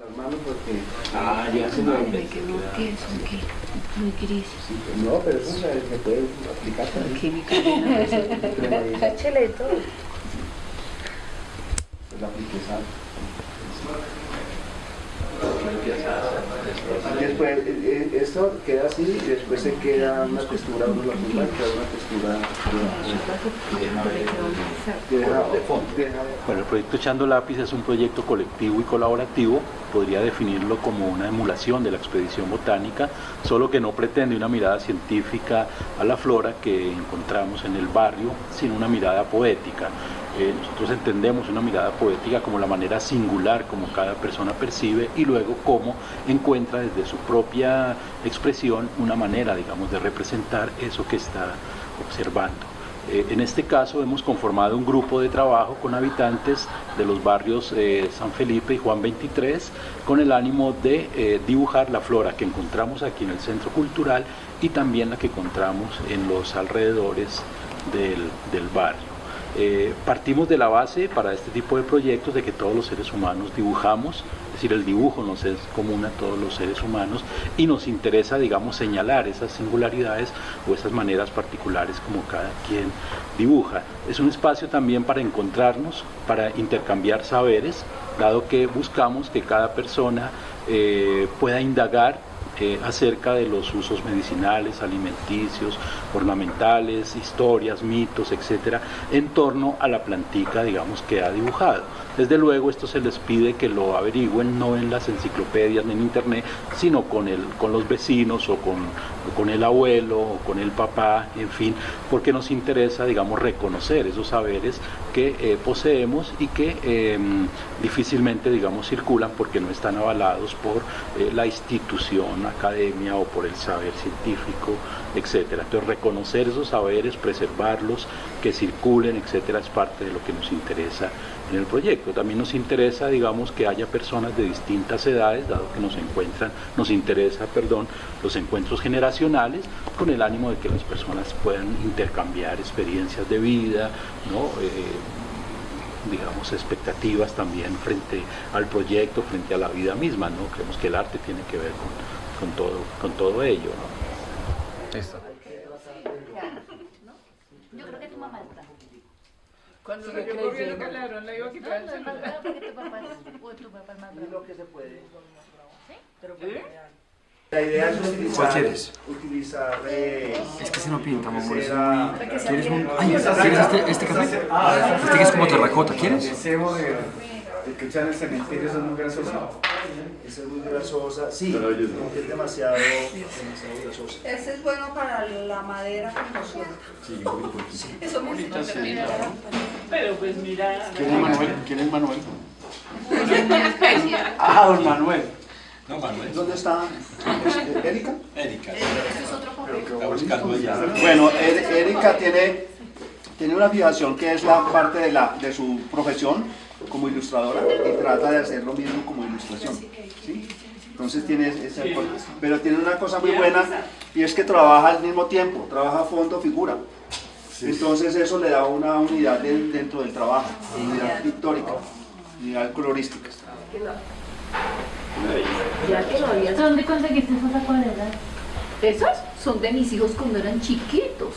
Las manos porque... Ah, ya se me es un que muy gris. No, pero eso se, puede aplicar también. Mi todo. Pues la. Después, Y después, eh, eh, esto queda así y después se queda una textura, uno la punta, queda una textura de fondo. Bueno, el proyecto Echando Lápiz es un proyecto colectivo y colaborativo, podría definirlo como una emulación de la expedición botánica, solo que no pretende una mirada científica a la flora que encontramos en el barrio, sino una mirada poética. Eh, nosotros entendemos una mirada poética como la manera singular como cada persona percibe y luego cómo encuentra desde su propia expresión una manera, digamos, de representar eso que está observando. Eh, en este caso hemos conformado un grupo de trabajo con habitantes de los barrios eh, San Felipe y Juan 23 con el ánimo de eh, dibujar la flora que encontramos aquí en el centro cultural y también la que encontramos en los alrededores del, del barrio. Eh, partimos de la base para este tipo de proyectos de que todos los seres humanos dibujamos, es decir, el dibujo nos es común a todos los seres humanos y nos interesa, digamos, señalar esas singularidades o esas maneras particulares como cada quien dibuja. Es un espacio también para encontrarnos, para intercambiar saberes, dado que buscamos que cada persona eh, pueda indagar acerca de los usos medicinales, alimenticios, ornamentales, historias, mitos, etcétera, en torno a la plantica, digamos, que ha dibujado. Desde luego, esto se les pide que lo averigüen no en las enciclopedias ni en internet, sino con, el, con los vecinos o con, o con el abuelo o con el papá, en fin, porque nos interesa, digamos, reconocer esos saberes que eh, poseemos y que eh, difícilmente, digamos, circulan porque no están avalados por eh, la institución, academia o por el saber científico, etcétera. Entonces, reconocer esos saberes, preservarlos, que circulen, etcétera, es parte de lo que nos interesa en el proyecto. También nos interesa, digamos, que haya personas de distintas edades, dado que nos encuentran, nos interesa, perdón, los encuentros generacionales, con el ánimo de que las personas puedan intercambiar experiencias de vida, ¿no? Eh, digamos, expectativas también frente al proyecto, frente a la vida misma, ¿no? Creemos que el arte tiene que ver con, con todo, con todo ello, ¿no? Listo. Yo creo que tu mamá está. Cuando corriendo con el ladrón le iba a No, quitar el no es más celular. bravo porque tu papá es, o tu papá es más bravo. lo que se puede. ¿Sí? La idea es utilizar, ¿Cuál quieres? utilizar eh, Es que se no pinta, amor. Es muy... ¿Quieres un...? Ay, ¿quieres este, este café? Este que es como terracota, ¿quieres? El cebo de, el que echan en el cementerio eso es muy grasosa. Esa es muy grasosa. Sí, es demasiado, demasiado grasosa. Ese es bueno para la madera como suelta. Eso me Pero pues mira. ¿Quién es Manuel? ¿Quién es Manuel? Ah, don Manuel. No, Manuel. ¿Dónde está eh, Erika? Erika. Este es otro buscando. Bueno, Er- Erika tiene, tiene una fijación que es la parte de, la, de su profesión como ilustradora y trata de hacer lo mismo como ilustración. ¿sí? Entonces tiene esa cosa. Pero tiene una cosa muy buena y es que trabaja al mismo tiempo, trabaja fondo, figura. Entonces eso le da una unidad de- dentro del trabajo, unidad pictórica, unidad colorística. Ya que lo había ¿Dónde conseguiste esas acuarelas? Esos son de mis hijos cuando eran chiquitos.